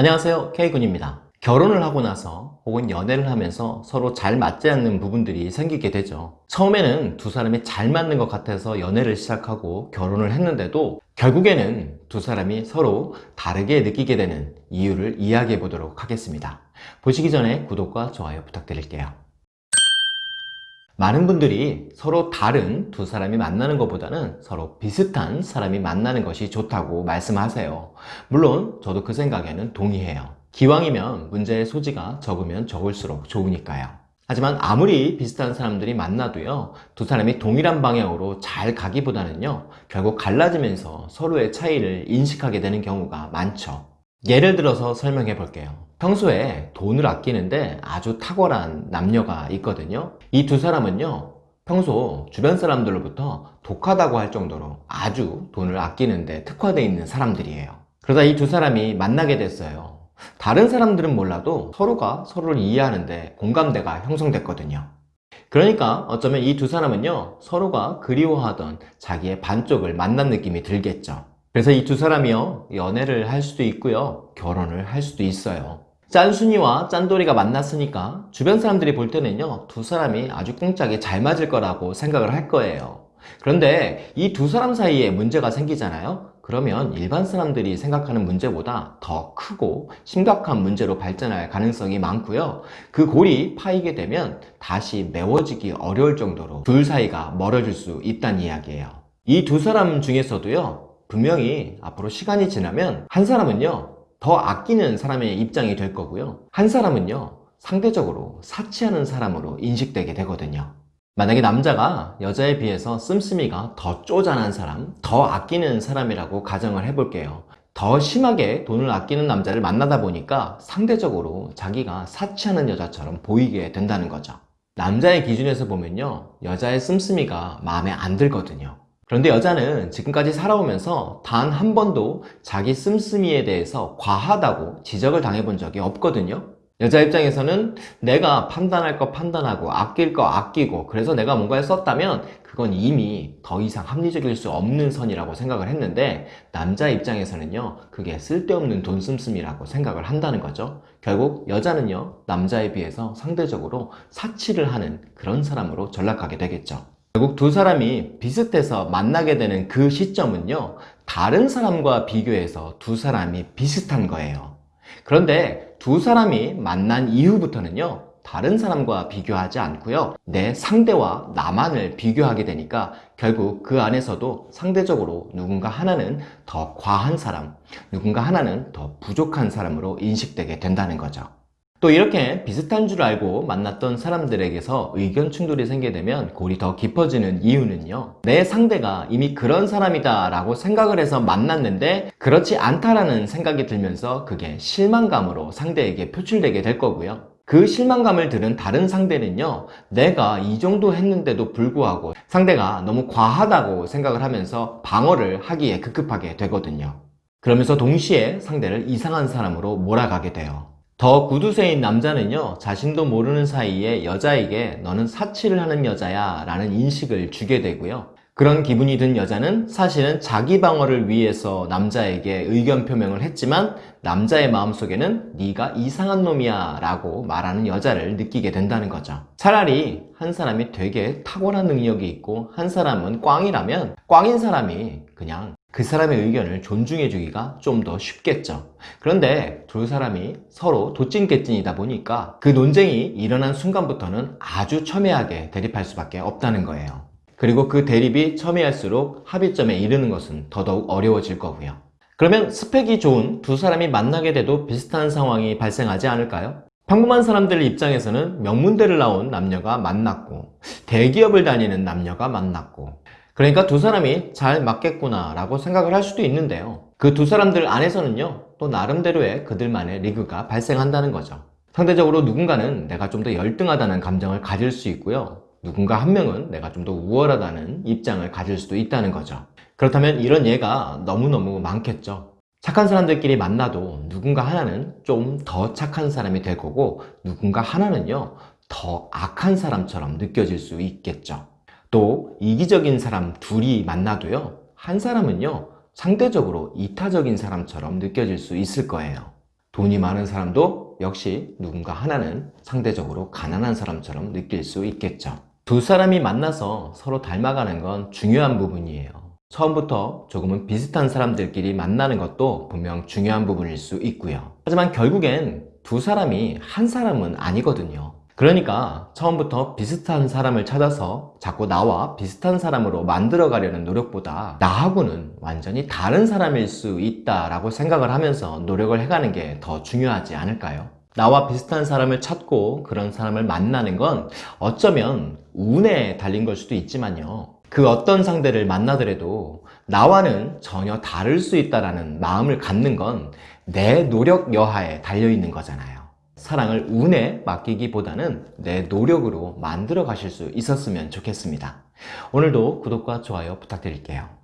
안녕하세요. K군입니다. 결혼을 하고 나서 혹은 연애를 하면서 서로 잘 맞지 않는 부분들이 생기게 되죠. 처음에는 두 사람이 잘 맞는 것 같아서 연애를 시작하고 결혼을 했는데도 결국에는 두 사람이 서로 다르게 느끼게 되는 이유를 이야기해 보도록 하겠습니다. 보시기 전에 구독과 좋아요 부탁드릴게요 많은 분들이 서로 다른 두 사람이 만나는 것보다는 서로 비슷한 사람이 만나는 것이 좋다고 말씀하세요. 물론 저도 그 생각에는 동의해요. 기왕이면 문제의 소지가 적으면 적을수록 좋으니까요. 하지만 아무리 비슷한 사람들이 만나도요 두 사람이 동일한 방향으로 잘 가기보다는요 결국 갈라지면서 서로의 차이를 인식하게 되는 경우가 많죠 예를 들어서 설명해 볼게요. 평소에 돈을 아끼는데 아주 탁월한 남녀가 있거든요. 이 두 사람은요 평소 주변 사람들로부터 독하다고 할 정도로 아주 돈을 아끼는데 특화되어 있는 사람들이에요. 그러다 이 두 사람이 만나게 됐어요. 다른 사람들은 몰라도 서로가 서로를 이해하는데 공감대가 형성됐거든요. 그러니까 어쩌면 이 두 사람은요 서로가 그리워하던 자기의 반쪽을 만난 느낌이 들겠죠 그래서 이 두 사람이요 연애를 할 수도 있고요 결혼을 할 수도 있어요. 짠순이와 짠돌이가 만났으니까 주변 사람들이 볼 때는요 두 사람이 아주 꿍짝이 잘 맞을 거라고 생각을 할 거예요. 그런데 이 두 사람 사이에 문제가 생기잖아요. 그러면 일반 사람들이 생각하는 문제보다 더 크고 심각한 문제로 발전할 가능성이 많고요. 그 골이 파이게 되면 다시 메워지기 어려울 정도로 둘 사이가 멀어질 수 있다는 이야기예요. 이 두 사람 중에서도요 분명히 앞으로 시간이 지나면 한 사람은요 더 아끼는 사람의 입장이 될 거고요. 한 사람은요 상대적으로 사치하는 사람으로 인식되게 되거든요. 만약에 남자가 여자에 비해서 씀씀이가 더 쪼잔한 사람 더 아끼는 사람이라고 가정을 해볼게요. 더 심하게 돈을 아끼는 남자를 만나다 보니까 상대적으로 자기가 사치하는 여자처럼 보이게 된다는 거죠. 남자의 기준에서 보면요 여자의 씀씀이가 마음에 안 들거든요 그런데 여자는 지금까지 살아오면서 단 한 번도 자기 씀씀이에 대해서 과하다고 지적을 당해본 적이 없거든요. 여자 입장에서는 내가 판단할 거 판단하고 아낄 거 아끼고 그래서 내가 뭔가를 썼다면 그건 이미 더 이상 합리적일 수 없는 선이라고 생각을 했는데 남자 입장에서는요 그게 쓸데없는 돈 씀씀이라고 생각을 한다는 거죠. 결국 여자는요 남자에 비해서 상대적으로 사치를 하는 그런 사람으로 전락하게 되겠죠 결국 두 사람이 비슷해서 만나게 되는 그 시점은요 다른 사람과 비교해서 두 사람이 비슷한 거예요. 그런데 두 사람이 만난 이후부터는요 다른 사람과 비교하지 않고요 내 상대와 나만을 비교하게 되니까 결국 그 안에서도 상대적으로 누군가 하나는 더 과한 사람 누군가 하나는 더 부족한 사람으로 인식되게 된다는 거죠 또 이렇게 비슷한 줄 알고 만났던 사람들에게서 의견 충돌이 생기게 되면 골이 더 깊어지는 이유는요. 내 상대가 이미 그런 사람이다 라고 생각을 해서 만났는데 그렇지 않다라는 생각이 들면서 그게 실망감으로 상대에게 표출되게 될 거고요. 그 실망감을 들은 다른 상대는요. 내가 이 정도 했는데도 불구하고 상대가 너무 과하다고 생각을 하면서 방어를 하기에 급급하게 되거든요. 그러면서 동시에 상대를 이상한 사람으로 몰아가게 돼요 더 구두쇠인 남자는요 자신도 모르는 사이에 여자에게 너는 사치를 하는 여자야 라는 인식을 주게 되고요. 그런 기분이 든 여자는 사실은 자기 방어를 위해서 남자에게 의견 표명을 했지만 남자의 마음속에는 네가 이상한 놈이야 라고 말하는 여자를 느끼게 된다는 거죠. 차라리 한 사람이 되게 탁월한 능력이 있고 한 사람은 꽝이라면 꽝인 사람이 그냥 그 사람의 의견을 존중해 주기가 좀 더 쉽겠죠. 그런데 두 사람이 서로 도찐개찐이다 보니까 그 논쟁이 일어난 순간부터는 아주 첨예하게 대립할 수밖에 없다는 거예요. 그리고 그 대립이 첨예할수록 합의점에 이르는 것은 더더욱 어려워질 거고요. 그러면 스펙이 좋은 두 사람이 만나게 돼도 비슷한 상황이 발생하지 않을까요? 평범한 사람들 입장에서는 명문대를 나온 남녀가 만났고 대기업을 다니는 남녀가 만났고 그러니까 두 사람이 잘 맞겠구나 라고 생각을 할 수도 있는데요. 그 두 사람들 안에서는요 또 나름대로의 그들만의 리그가 발생한다는 거죠. 상대적으로 누군가는 내가 좀 더 열등하다는 감정을 가질 수 있고요. 누군가 한 명은 내가 좀 더 우월하다는 입장을 가질 수도 있다는 거죠. 그렇다면 이런 예가 너무너무 많겠죠. 착한 사람들끼리 만나도 누군가 하나는 좀 더 착한 사람이 될 거고 누군가 하나는요 더 악한 사람처럼 느껴질 수 있겠죠 또 이기적인 사람 둘이 만나도요 한 사람은요 상대적으로 이타적인 사람처럼 느껴질 수 있을 거예요 돈이 많은 사람도 역시 누군가 하나는 상대적으로 가난한 사람처럼 느낄 수 있겠죠. 두 사람이 만나서 서로 닮아가는 건 중요한 부분이에요. 처음부터 조금은 비슷한 사람들끼리 만나는 것도 분명 중요한 부분일 수 있고요. 하지만 결국엔 두 사람이 한 사람은 아니거든요. 그러니까 처음부터 비슷한 사람을 찾아서 자꾸 나와 비슷한 사람으로 만들어 가려는 노력보다 나하고는 완전히 다른 사람일 수 있다라고 생각을 하면서 노력을 해가는 게 더 중요하지 않을까요? 나와 비슷한 사람을 찾고 그런 사람을 만나는 건 어쩌면 운에 달린 걸 수도 있지만요. 그 어떤 상대를 만나더라도 나와는 전혀 다를 수 있다라는 마음을 갖는 건 내 노력 여하에 달려 있는 거잖아요. 사랑을 운에 맡기기보다는 내 노력으로 만들어 가실 수 있었으면 좋겠습니다. 오늘도 구독과 좋아요 부탁드릴게요.